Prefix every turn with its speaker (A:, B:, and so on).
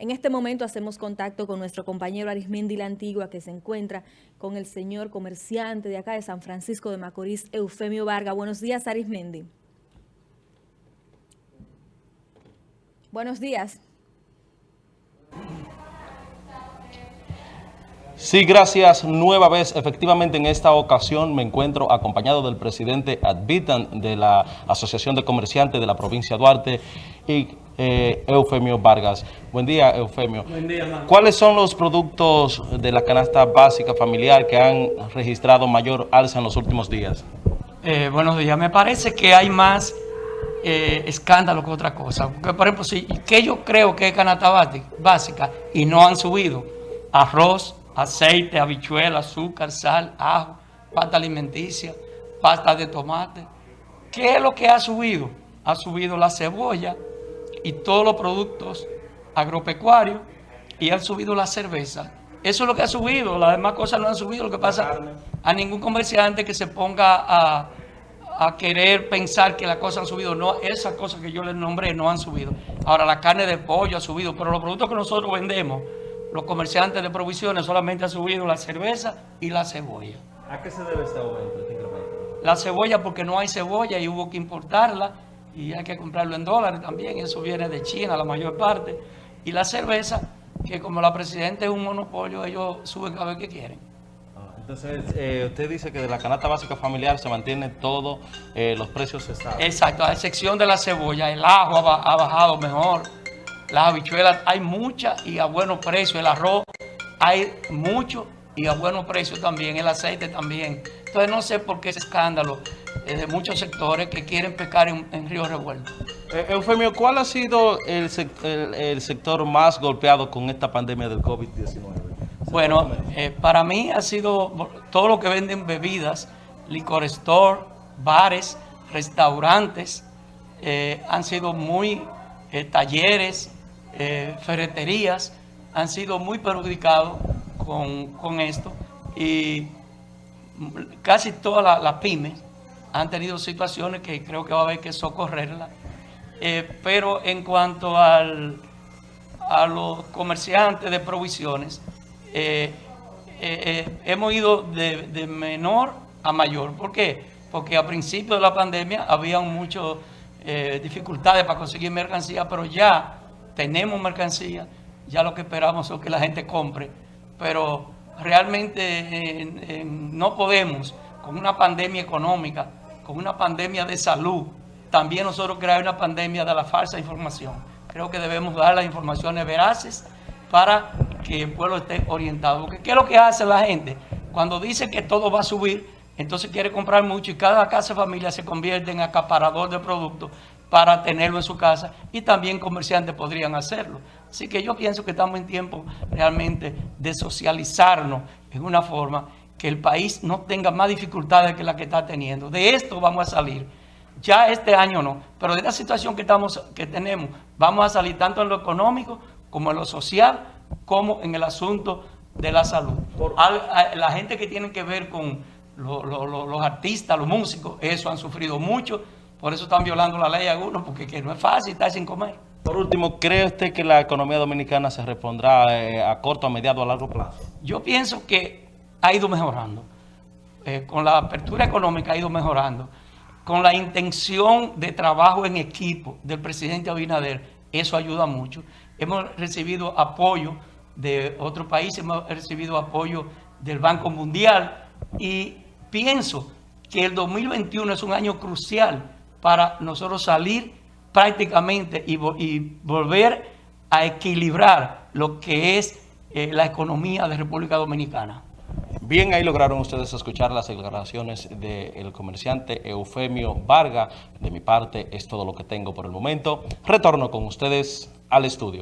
A: En este momento hacemos contacto con nuestro compañero Arismendi La Antigua, que se encuentra con el señor comerciante de acá de San Francisco de Macorís, Eufemio Vargas. Buenos días, Arismendi. Buenos días.
B: Sí, gracias. Nueva vez, efectivamente en esta ocasión me encuentro acompañado del presidente Advitan de la Asociación de Comerciantes de la provincia de Duarte y eh, Eufemio Vargas. Buen día, Eufemio. Buen día, ¿Cuáles son los productos de la canasta básica familiar que han registrado mayor alza en los últimos días?
C: Eh, buenos días. Me parece que hay más eh, escándalo que otra cosa. Porque, por ejemplo, si que yo creo que es canasta básica y no han subido arroz, aceite, habichuela, azúcar, sal, ajo, pasta alimenticia, pasta de tomate. ¿Qué es lo que ha subido? Ha subido la cebolla y todos los productos agropecuarios y ha subido la cerveza. Eso es lo que ha subido, las demás cosas no han subido. Lo que pasa, a ningún comerciante que se ponga a, a querer pensar que las cosas han subido. No, esas cosas que yo les nombré no han subido. Ahora, la carne de pollo ha subido, pero los productos que nosotros vendemos los comerciantes de provisiones solamente han subido la cerveza y la cebolla.
B: ¿A qué se debe este aumento, este
C: La cebolla porque no hay cebolla y hubo que importarla y hay que comprarlo en dólares también, eso viene de China la mayor parte. Y la cerveza, que como la presidenta es un monopolio, ellos suben cada vez que quieren.
B: Ah, entonces, eh, usted dice que de la canasta básica familiar se mantiene todos eh, los precios estables.
C: Exacto, a excepción de la cebolla, el ajo ha bajado mejor las habichuelas hay muchas y a buenos precios. El arroz hay mucho y a buenos precios también. El aceite también. Entonces no sé por qué ese escándalo de muchos sectores que quieren pescar en, Río Revuelto.
B: Eh, Eufemio, ¿cuál ha sido el, sector más golpeado con esta pandemia del COVID-19?
C: Bueno, eh, para mí ha sido todo lo que venden bebidas, licor store, bares, restaurantes, eh, han sido muy talleres, eh, ferreterías han sido muy perjudicados con, esto y casi todas las pymes han tenido situaciones que creo que va a haber que socorrerlas. Eh, pero en cuanto al, a los comerciantes de provisiones, eh, hemos ido de, de, menor a mayor. ¿Por qué? Porque a principio de la pandemia había muchas dificultades para conseguir mercancía, pero ya tenemos mercancía, ya lo que esperamos es que la gente compre, pero realmente no podemos, con una pandemia económica, con una pandemia de salud, también nosotros crear una pandemia de la falsa información. Creo que debemos dar las informaciones veraces para que el pueblo esté orientado. Porque ¿qué es lo que hace la gente? Cuando dice que todo va a subir, entonces quiere comprar mucho y cada casa familia se convierte en acaparador de productos para tenerlo en su casa y también comerciantes podrían hacerlo. Así que yo pienso que estamos en tiempo realmente de socializarnos en una forma que el país no tenga más dificultades que la que está teniendo. De esto vamos a salir. Ya este año no, pero de la situación que, estamos, que tenemos, vamos a salir tanto en lo económico como en lo social, como en el asunto de la salud. la gente que tiene que ver con los artistas, los músicos, eso han sufrido mucho por eso están violando la ley algunos, porque que no es fácil estar sin comer.
B: Por último, ¿cree usted que la economía dominicana se repondrá eh, a corto, a mediano, a largo plazo?
C: Yo pienso que ha ido mejorando. Eh, con la apertura económica ha ido mejorando. Con la intención de trabajo en equipo del presidente Abinader, eso ayuda mucho. Hemos recibido apoyo de otros países, hemos recibido apoyo del Banco Mundial y pienso que el 2021 es un año crucial para nosotros salir prácticamente y, volver a equilibrar lo que es eh, la economía de República Dominicana.
B: Bien, ahí lograron ustedes escuchar las declaraciones del comerciante Eufemio Varga. De mi parte es todo lo que tengo por el momento. Retorno con ustedes al estudio.